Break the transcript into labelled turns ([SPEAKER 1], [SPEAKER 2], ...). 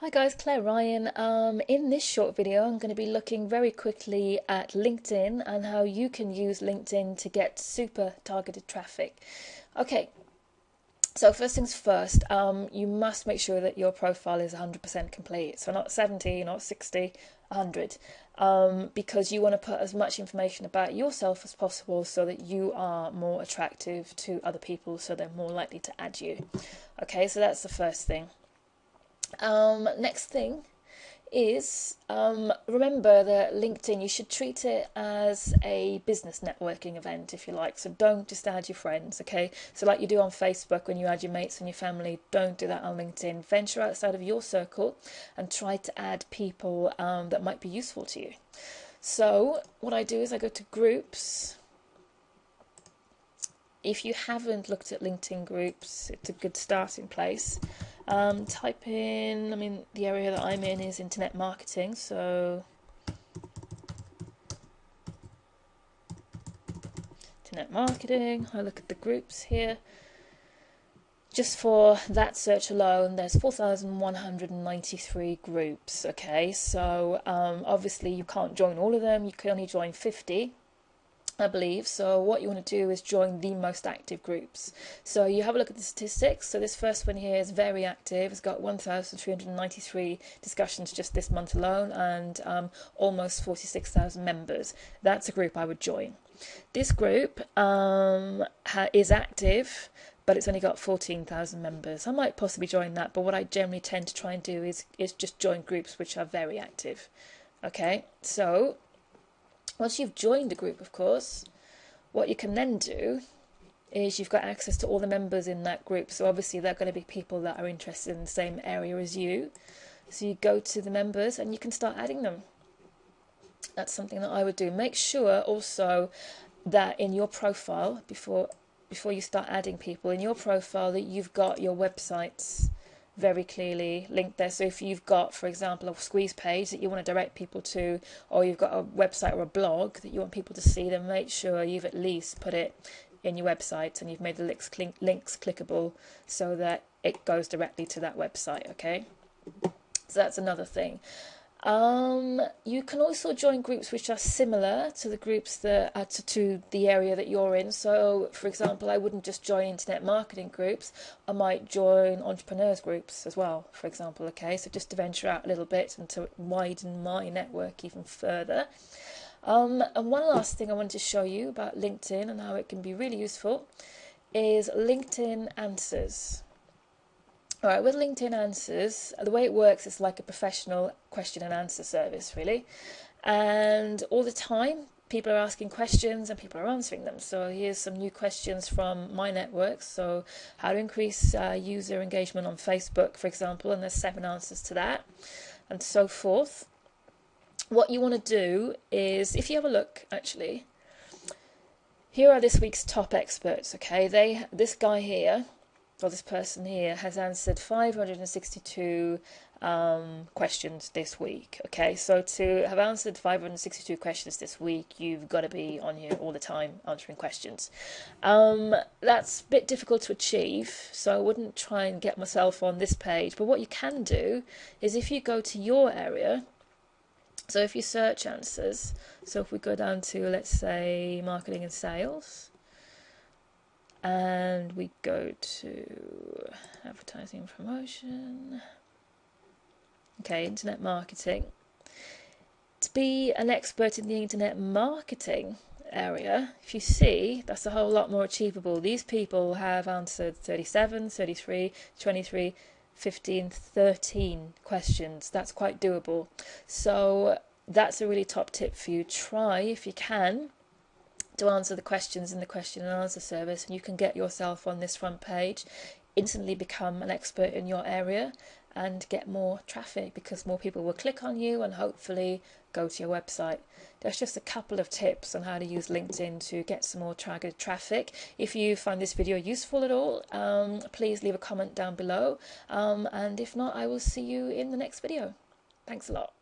[SPEAKER 1] Hi guys, Claire Ryan. Um, in this short video, I'm going to be looking very quickly at LinkedIn and how you can use LinkedIn to get super targeted traffic. Okay, so first things first, um, you must make sure that your profile is 100% complete. So not 70, not 60, 100, um, because you want to put as much information about yourself as possible so that you are more attractive to other people, so they're more likely to add you. Okay, so that's the first thing. Um, next thing is um, remember that LinkedIn, you should treat it as a business networking event, if you like. So don't just add your friends, okay? So, like you do on Facebook when you add your mates and your family, don't do that on LinkedIn. Venture outside of your circle and try to add people um, that might be useful to you. So, what I do is I go to groups. If you haven't looked at LinkedIn groups, it's a good starting place. Um, type in, I mean, the area that I'm in is internet marketing, so internet marketing. I look at the groups here. Just for that search alone, there's 4,193 groups. Okay, so um, obviously you can't join all of them. You can only join 50. I believe. So what you want to do is join the most active groups. So you have a look at the statistics. So this first one here is very active. It's got 1,393 discussions just this month alone and um, almost 46,000 members. That's a group I would join. This group um, is active, but it's only got 14,000 members. I might possibly join that, but what I generally tend to try and do is, is just join groups which are very active. Okay, so once you've joined a group, of course, what you can then do is you've got access to all the members in that group. So obviously they're going to be people that are interested in the same area as you. So you go to the members and you can start adding them. That's something that I would do. Make sure also that in your profile before before you start adding people in your profile that you've got your websites very clearly linked there. So if you've got, for example, a squeeze page that you want to direct people to, or you've got a website or a blog that you want people to see, then make sure you've at least put it in your website and you've made the links, links clickable so that it goes directly to that website. Okay, so that's another thing. Um, you can also join groups which are similar to the groups that are to, to, the area that you're in. So, for example, I wouldn't just join internet marketing groups, I might join entrepreneurs groups as well, for example. Okay, so just to venture out a little bit and to widen my network even further. Um, and one last thing I wanted to show you about LinkedIn and how it can be really useful is LinkedIn Answers. All right, with LinkedIn Answers, the way it works is like a professional question and answer service, really. And all the time, people are asking questions and people are answering them. So here's some new questions from my network. So how to increase uh, user engagement on Facebook, for example, and there's seven answers to that, and so forth. What you want to do is, if you have a look, actually, here are this week's top experts. Okay, they this guy here or this person here has answered 562 um, questions this week. Okay, so to have answered 562 questions this week, you've got to be on here all the time answering questions. Um, that's a bit difficult to achieve, so I wouldn't try and get myself on this page. But what you can do is if you go to your area, so if you search answers, so if we go down to let's say marketing and sales and we go to advertising and promotion. Okay internet marketing. To be an expert in the internet marketing area if you see that's a whole lot more achievable. These people have answered 37 33 23 15 13 questions. That's quite doable. So that's a really top tip for you. Try if you can to answer the questions in the question and answer service, and you can get yourself on this front page, instantly become an expert in your area, and get more traffic because more people will click on you and hopefully go to your website. There's just a couple of tips on how to use LinkedIn to get some more targeted traffic. If you find this video useful at all, um, please leave a comment down below. Um, and if not, I will see you in the next video. Thanks a lot.